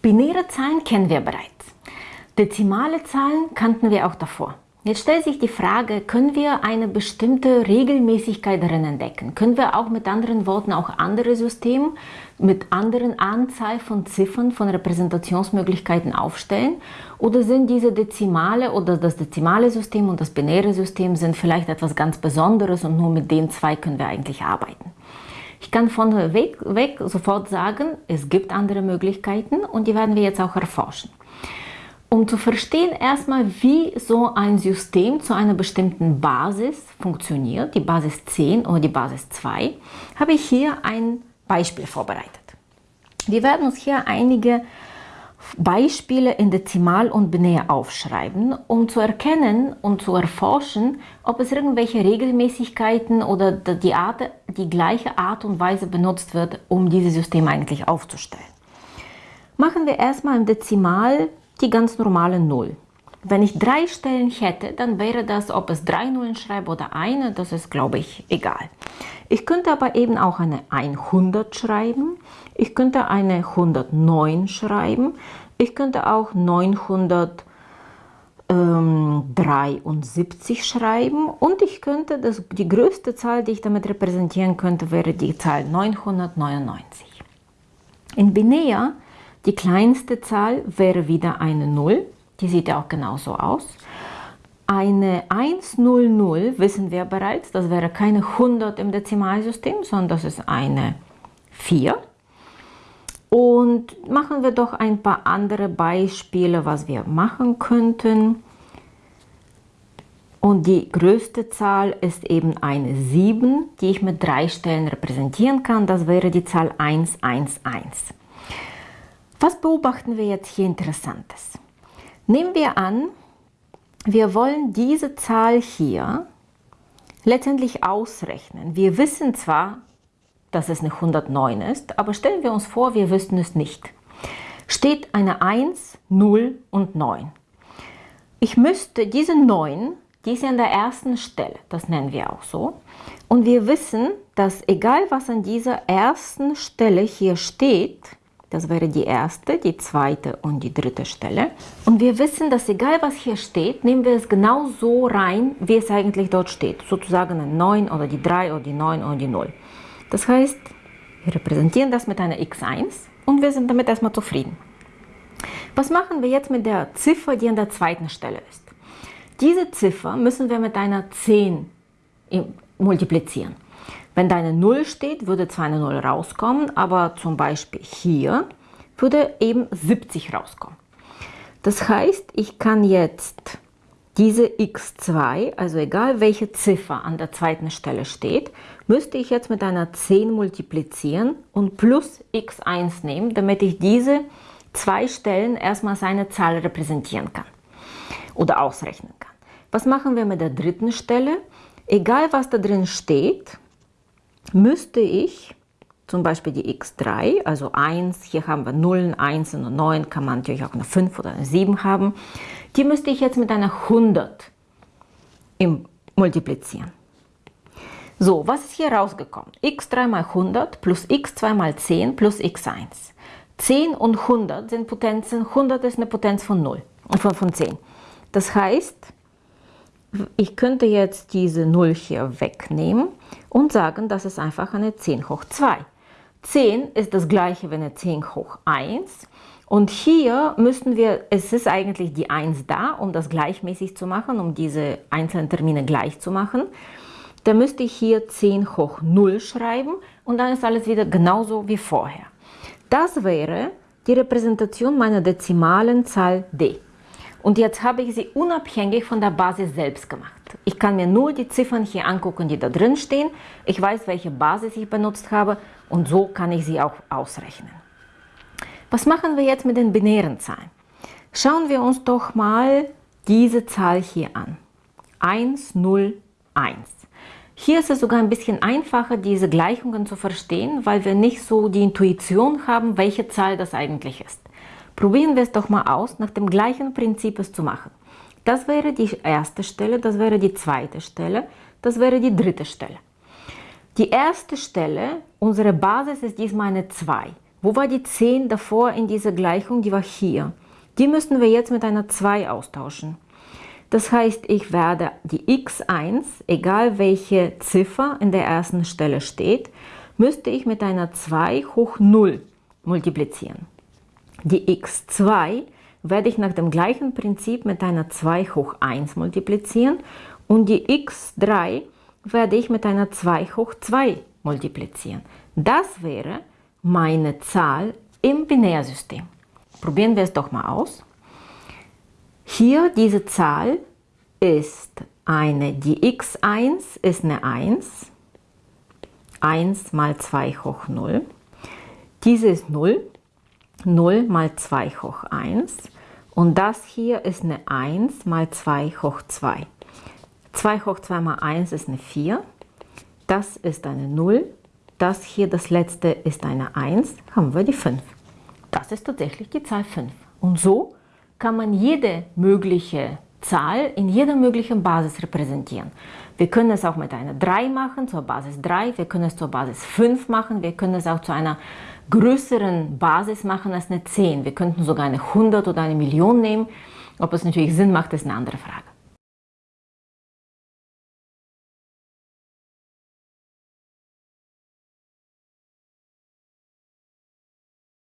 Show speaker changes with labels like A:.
A: Binäre Zahlen kennen wir bereits. Dezimale Zahlen kannten wir auch davor. Jetzt stellt sich die Frage, können wir eine bestimmte Regelmäßigkeit darin entdecken? Können wir auch mit anderen Worten auch andere Systeme mit anderen Anzahl von Ziffern, von Repräsentationsmöglichkeiten aufstellen? Oder sind diese Dezimale oder das dezimale System und das binäre System sind vielleicht etwas ganz Besonderes und nur mit den zwei können wir eigentlich arbeiten? Ich kann von weg, weg sofort sagen, es gibt andere Möglichkeiten und die werden wir jetzt auch erforschen. Um zu verstehen erstmal, wie so ein System zu einer bestimmten Basis funktioniert, die Basis 10 oder die Basis 2, habe ich hier ein Beispiel vorbereitet. Wir werden uns hier einige Beispiele in Dezimal und Binär aufschreiben, um zu erkennen und zu erforschen, ob es irgendwelche Regelmäßigkeiten oder die, Art, die gleiche Art und Weise benutzt wird, um dieses System eigentlich aufzustellen. Machen wir erstmal im Dezimal die ganz normale Null. Wenn ich drei Stellen hätte, dann wäre das, ob es drei Nullen schreibe oder eine, das ist, glaube ich, egal. Ich könnte aber eben auch eine 100 schreiben, ich könnte eine 109 schreiben, ich könnte auch 973 schreiben und ich könnte, das, die größte Zahl, die ich damit repräsentieren könnte, wäre die Zahl 999. In Binär die kleinste Zahl wäre wieder eine 0, die sieht ja auch genauso aus. Eine 100 wissen wir bereits, das wäre keine 100 im Dezimalsystem, sondern das ist eine 4. Und machen wir doch ein paar andere Beispiele, was wir machen könnten. Und die größte Zahl ist eben eine 7, die ich mit drei Stellen repräsentieren kann. Das wäre die Zahl 111. Was beobachten wir jetzt hier Interessantes? Nehmen wir an, wir wollen diese Zahl hier letztendlich ausrechnen. Wir wissen zwar, dass es eine 109 ist, aber stellen wir uns vor, wir wüssten es nicht. Steht eine 1, 0 und 9. Ich müsste diese 9, die ist ja an der ersten Stelle, das nennen wir auch so. Und wir wissen, dass egal was an dieser ersten Stelle hier steht, das wäre die erste, die zweite und die dritte Stelle. Und wir wissen, dass egal was hier steht, nehmen wir es genau so rein, wie es eigentlich dort steht. Sozusagen ein 9 oder die 3 oder die 9 oder die 0. Das heißt, wir repräsentieren das mit einer x1 und wir sind damit erstmal zufrieden. Was machen wir jetzt mit der Ziffer, die an der zweiten Stelle ist? Diese Ziffer müssen wir mit einer 10 multiplizieren. Wenn da eine 0 steht, würde zwar eine 0 rauskommen, aber zum Beispiel hier würde eben 70 rauskommen. Das heißt, ich kann jetzt diese x2, also egal welche Ziffer an der zweiten Stelle steht, müsste ich jetzt mit einer 10 multiplizieren und plus x1 nehmen, damit ich diese zwei Stellen erstmal seine Zahl repräsentieren kann oder ausrechnen kann. Was machen wir mit der dritten Stelle? Egal was da drin steht, müsste ich zum Beispiel die x3, also 1, hier haben wir 0, 1 und 9, kann man natürlich auch eine 5 oder eine 7 haben, die müsste ich jetzt mit einer 100 multiplizieren. So, was ist hier rausgekommen? x3 mal 100 plus x2 mal 10 plus x1. 10 und 100 sind Potenzen, 100 ist eine Potenz von 0, von, von 10. Das heißt, ich könnte jetzt diese 0 hier wegnehmen und sagen, das ist einfach eine 10 hoch 2. 10 ist das gleiche wie eine 10 hoch 1 und hier müssten wir, es ist eigentlich die 1 da, um das gleichmäßig zu machen, um diese einzelnen Termine gleich zu machen. Da müsste ich hier 10 hoch 0 schreiben und dann ist alles wieder genauso wie vorher. Das wäre die Repräsentation meiner dezimalen Zahl d. Und jetzt habe ich sie unabhängig von der Basis selbst gemacht. Ich kann mir nur die Ziffern hier angucken, die da drin stehen. Ich weiß, welche Basis ich benutzt habe und so kann ich sie auch ausrechnen. Was machen wir jetzt mit den binären Zahlen? Schauen wir uns doch mal diese Zahl hier an. 1, 0, 1. Hier ist es sogar ein bisschen einfacher, diese Gleichungen zu verstehen, weil wir nicht so die Intuition haben, welche Zahl das eigentlich ist. Probieren wir es doch mal aus, nach dem gleichen Prinzip es zu machen. Das wäre die erste Stelle, das wäre die zweite Stelle, das wäre die dritte Stelle. Die erste Stelle, unsere Basis ist diesmal eine 2. Wo war die 10 davor in dieser Gleichung? Die war hier. Die müssen wir jetzt mit einer 2 austauschen. Das heißt, ich werde die x1, egal welche Ziffer in der ersten Stelle steht, müsste ich mit einer 2 hoch 0 multiplizieren. Die x2 werde ich nach dem gleichen Prinzip mit einer 2 hoch 1 multiplizieren und die x3 werde ich mit einer 2 hoch 2 multiplizieren. Das wäre meine Zahl im Binärsystem. Probieren wir es doch mal aus. Hier diese Zahl ist eine, die x1 ist eine 1, 1 mal 2 hoch 0. Diese ist 0, 0 mal 2 hoch 1 und das hier ist eine 1 mal 2 hoch 2. 2 hoch 2 mal 1 ist eine 4, das ist eine 0, das hier, das letzte, ist eine 1, haben wir die 5. Das ist tatsächlich die Zahl 5. Und so kann man jede mögliche Zahl in jeder möglichen Basis repräsentieren. Wir können es auch mit einer 3 machen, zur Basis 3, wir können es zur Basis 5 machen, wir können es auch zu einer größeren Basis machen als eine 10. Wir könnten sogar eine 100 oder eine Million nehmen. Ob es natürlich Sinn macht, ist eine andere Frage.